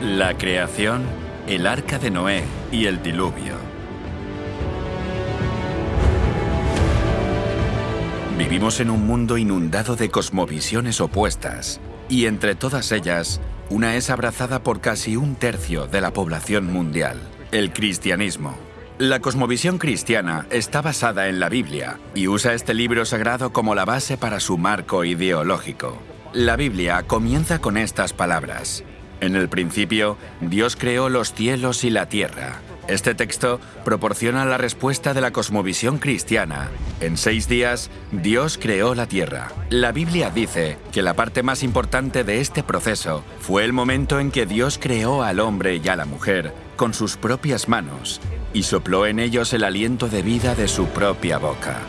La creación, el arca de Noé y el diluvio. Vivimos en un mundo inundado de cosmovisiones opuestas, y entre todas ellas, una es abrazada por casi un tercio de la población mundial, el cristianismo. La cosmovisión cristiana está basada en la Biblia y usa este libro sagrado como la base para su marco ideológico. La Biblia comienza con estas palabras. En el principio, Dios creó los cielos y la tierra. Este texto proporciona la respuesta de la cosmovisión cristiana. En seis días, Dios creó la tierra. La Biblia dice que la parte más importante de este proceso fue el momento en que Dios creó al hombre y a la mujer con sus propias manos y sopló en ellos el aliento de vida de su propia boca.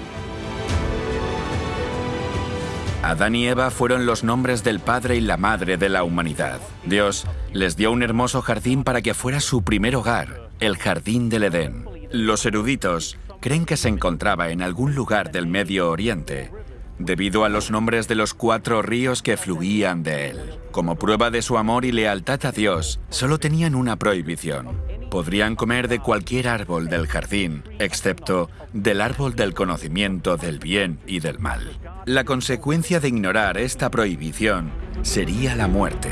Adán y Eva fueron los nombres del padre y la madre de la humanidad. Dios les dio un hermoso jardín para que fuera su primer hogar, el jardín del Edén. Los eruditos creen que se encontraba en algún lugar del Medio Oriente, debido a los nombres de los cuatro ríos que fluían de él. Como prueba de su amor y lealtad a Dios, solo tenían una prohibición. Podrían comer de cualquier árbol del jardín, excepto del árbol del conocimiento del bien y del mal. La consecuencia de ignorar esta prohibición sería la muerte.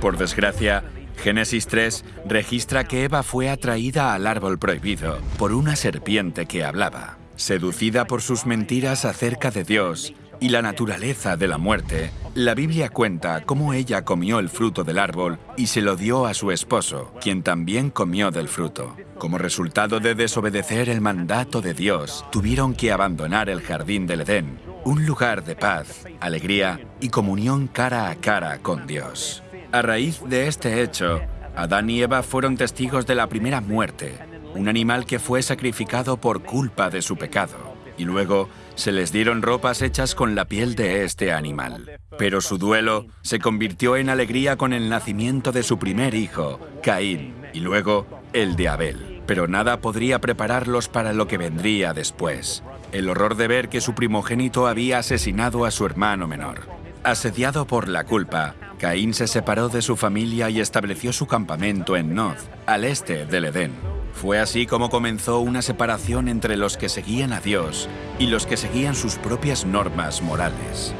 Por desgracia, Génesis 3 registra que Eva fue atraída al árbol prohibido por una serpiente que hablaba. Seducida por sus mentiras acerca de Dios y la naturaleza de la muerte, la Biblia cuenta cómo ella comió el fruto del árbol y se lo dio a su esposo, quien también comió del fruto. Como resultado de desobedecer el mandato de Dios, tuvieron que abandonar el jardín del Edén, un lugar de paz, alegría y comunión cara a cara con Dios. A raíz de este hecho, Adán y Eva fueron testigos de la primera muerte, un animal que fue sacrificado por culpa de su pecado, y luego se les dieron ropas hechas con la piel de este animal. Pero su duelo se convirtió en alegría con el nacimiento de su primer hijo, Caín, y luego el de Abel. Pero nada podría prepararlos para lo que vendría después, el horror de ver que su primogénito había asesinado a su hermano menor. Asediado por la culpa, Caín se separó de su familia y estableció su campamento en Nod, al este del Edén. Fue así como comenzó una separación entre los que seguían a Dios y los que seguían sus propias normas morales.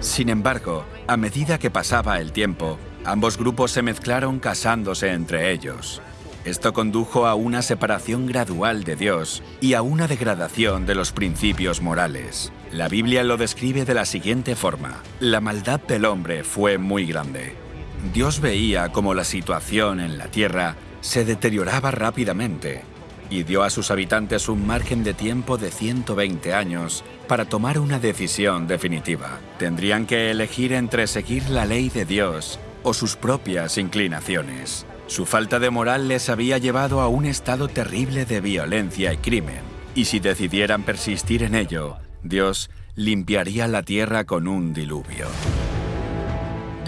Sin embargo, a medida que pasaba el tiempo, ambos grupos se mezclaron casándose entre ellos. Esto condujo a una separación gradual de Dios y a una degradación de los principios morales. La Biblia lo describe de la siguiente forma. La maldad del hombre fue muy grande. Dios veía como la situación en la tierra se deterioraba rápidamente y dio a sus habitantes un margen de tiempo de 120 años para tomar una decisión definitiva. Tendrían que elegir entre seguir la ley de Dios o sus propias inclinaciones. Su falta de moral les había llevado a un estado terrible de violencia y crimen, y si decidieran persistir en ello, Dios limpiaría la tierra con un diluvio.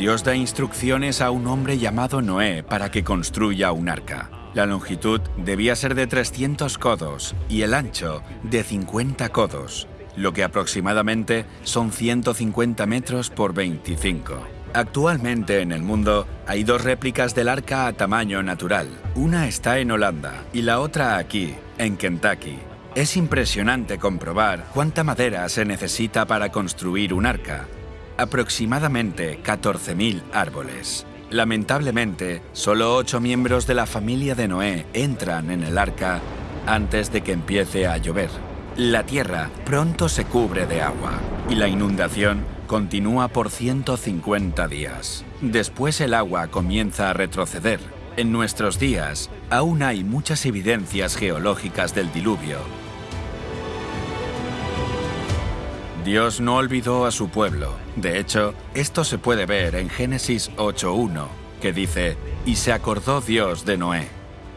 Dios da instrucciones a un hombre llamado Noé para que construya un arca. La longitud debía ser de 300 codos y el ancho de 50 codos, lo que aproximadamente son 150 metros por 25. Actualmente en el mundo hay dos réplicas del arca a tamaño natural. Una está en Holanda y la otra aquí, en Kentucky. Es impresionante comprobar cuánta madera se necesita para construir un arca, aproximadamente 14.000 árboles. Lamentablemente, solo ocho miembros de la familia de Noé entran en el arca antes de que empiece a llover. La tierra pronto se cubre de agua y la inundación continúa por 150 días. Después el agua comienza a retroceder. En nuestros días, aún hay muchas evidencias geológicas del diluvio Dios no olvidó a su pueblo. De hecho, esto se puede ver en Génesis 8.1, que dice, y se acordó Dios de Noé.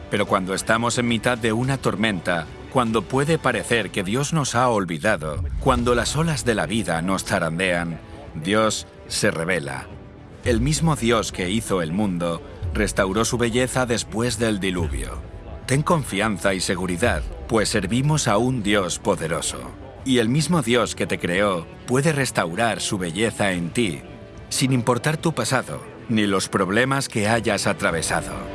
Pero cuando estamos en mitad de una tormenta, cuando puede parecer que Dios nos ha olvidado, cuando las olas de la vida nos zarandean, Dios se revela. El mismo Dios que hizo el mundo restauró su belleza después del diluvio. Ten confianza y seguridad, pues servimos a un Dios poderoso. Y el mismo Dios que te creó puede restaurar su belleza en ti sin importar tu pasado ni los problemas que hayas atravesado.